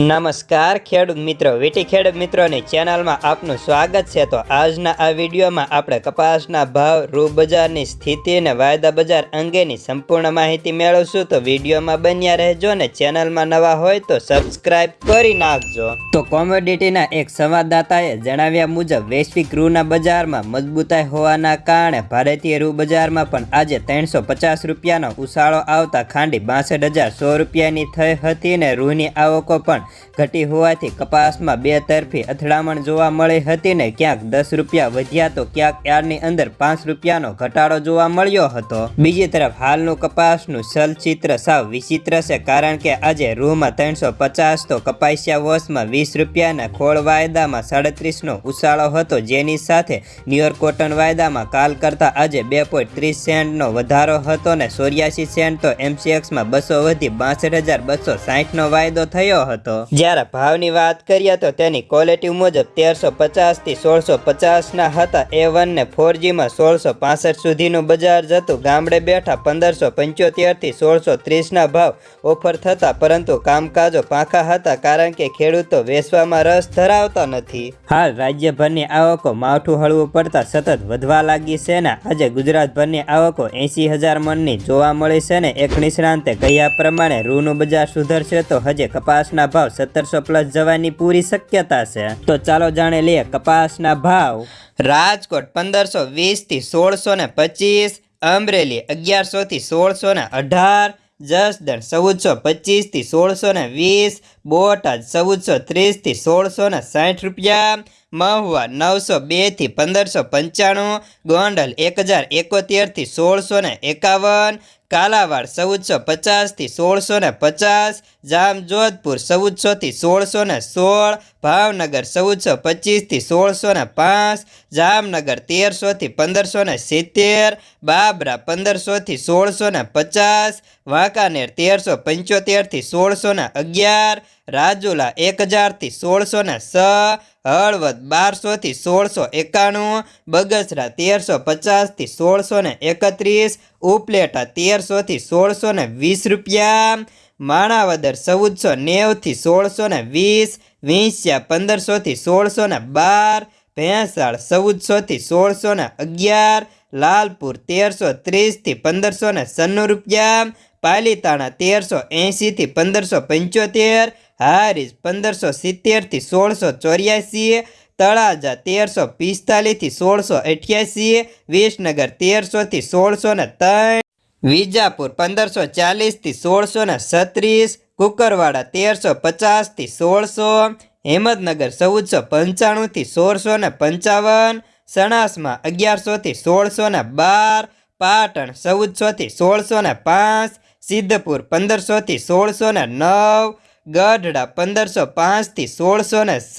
નમસ્કાર, ખેડૂત મિત્રો. વીટી ખેડૂત મિત્રોની ચેનલમાં આપનું સ્વાગત છે. તો આજના આ વિડીયોમાં આપણે કપાસના ભાવ રૂ બજારની સ્થિતિ અને વાયદા બજાર અંગેની સંપૂર્ણ માહિતી મેળવશું. તો વિડીયોમાં બન્યા રહેજો ને ચેનલમાં નવા હોય તો સબસ્ક્રાઇબ કરી નાખજો. તો કોમોડિટીના એક સંવાદદાતાએ જણાવ્યા મુજબ, વૈશ્વિક રૂના બજારમાં મજબૂતાઈ હોવાના કારણે ભારતીય રૂ બજારમાં પણ આજે ત્રણસો પચાસ રૂપિયાનો ઉછાળો આવતા ખાંડી બાસઠ હજાર સો રૂપિયાની થઈ હતી ને રૂની આવકો પણ ઘટી હોવાથી કપાસમાં બે તરફી અથડામણ જોવા મળી હતી ને ક્યાંક દસ રૂપિયા વધ્યા તો ક્યાંક યાર્ડની અંદર પાંચ રૂપિયાનો ઘટાડો જોવા મળ્યો હતો. બીજી તરફ હાલનું કપાસનું ચલચિત્ર સાવ વિચિત્ર છે કારણ કે આજે રૂમાં ત્રણસો તો કપાસિયા વોશમાં વીસ રૂપિયાના ખોળ વાયદામાં સાડત્રીસનો ઉછાળો હતો. જેની સાથે ન્યુયોર્ક કોટન વાયદામાં કાલ કરતાં આજે બે પોઈન્ટ ત્રીસ સેન્ટનો વધારો હતો ને ચોર્યાસી સેન્ટ તો એમસીએક્સમાં બસો વધી બાસઠ હજાર બસો સાહીઠનો વાયદો થયો હતો. જ્યારે ભાવની વાત કરીએ તો તેની ક્વોલિટી મુજબ તેરસો પચાસથી સોળસો પચાસના હતા. એ વનને ફોર સોળસો પાસઠ સુધીનું બજાર જતું ગામડે બેઠા પંદરસો પંચોતેરથી સોળસો ત્રીસના ભાવ ઓફર થતા, પરંતુ કામકાજો પાંખા હતા કારણ કે ખેડૂતો વેચવામાં રસ ધરાવતા નથી. હાલ રાજ્યભરની આવકો માવઠું હળવું પડતા સતત વધવા લાગી છે ને. આજે ગુજરાતભરની આવકો એંસી હજાર મનની જોવા મળી છે ને. એક નિષ્ણાંતે કહ્યા પ્રમાણે, રૂનું બજાર સુધરશે તો હજે કપાસના ભાવ સત્તરસો પ્લસ જવાની પૂરી શક્યતા છે. તો ચાલો જાણે લઈએ કપાસના ભાવ. રાજકોટ પંદરસો વીસથી સોળસો ને પચીસ, અમરેલી અગિયારસોથી સોળસો ને અઢાર, જસદણ ચૌદસો પચીસથી સોળસો ને વીસ બોટાદ ચૌદસો ત્રીસથી સોળસો ને સાઠ રૂપિયા, મહુવા નવસો બેથી પંદરસો પંચાણું, ગોંડલ એક હજાર એકોતેરથી સોળસો ને એકાવન, કાલાવાડ ચૌદસો પચાસથી સોળસો ને પચાસ, જામજોધપુર ચૌદસોથી સોળસો ને સોળ, ભાવનગર ચૌદસો પચીસથી સોળસો ને પાંચ, જામનગર તેરસોથી પંદરસો ને સિત્તેર, બાબરા પંદરસોથી સોળસો ને પચાસ, વાંકાનેર તેરસો પંચોતેરથી સોળસો ને અગિયાર રાજુલા એક હજારથી સોળસો ને છ હળવદ બારસોથી સોળસો એકાણું, બગસરા તેરસો પચાસથી સોળસો ને એકત્રીસ, ઉપલેટા તેરસોથી સોળસો ને વીસ રૂપિયા, માણાવદર ચૌદસો નેવથી સોળસો ને વીસ, વિંસ્યા પંદરસોથી સોળસો ને બાર, ભેંસાળ ચૌદસોથી સોળસો ને અગિયાર, લાલપુર તેરસો ત્રીસથી પંદરસો ને સન્નું રૂપિયા પાલીતાણા તેરસો એંશીથી પંદરસો પંચોતેર, હારીજ પંદરસો સિત્તેરથી સોળસો ચોર્યાસી, તળાજા તેરસો પિસ્તાલીસથી સોળસો અઠ્યાસી, વિસનગર તેરસોથી સોળસો ને ત્રણ, વિજાપુર પંદરસો ચાલીસથી સોળસો ને છત્રીસ, કુકરવાડા તેરસો પચાસથી સોળસો, હિંમતનગર ચૌદસો પંચાણુંથી સોળસો ને પંચાવન, સણાસમાં અગિયારસોથી સોળસો ને બાર, પાટણ ચૌદસોથી સોળસો ને પાંચ સિદ્ધપુર પંદરસોથી સોળસો ને નવ, ગઢડા પંદરસો પાંચથી સોળસો ને છ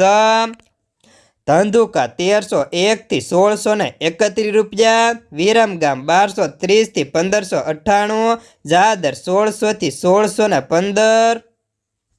ધંધુકા તેરસો એકથી સોળસો ને એકત્રીસ રૂપિયા વિરમગામ બારસો ત્રીસથી પંદરસો અઠ્ઠાણું, જાદર સોળસોથી સોળસો ને પંદર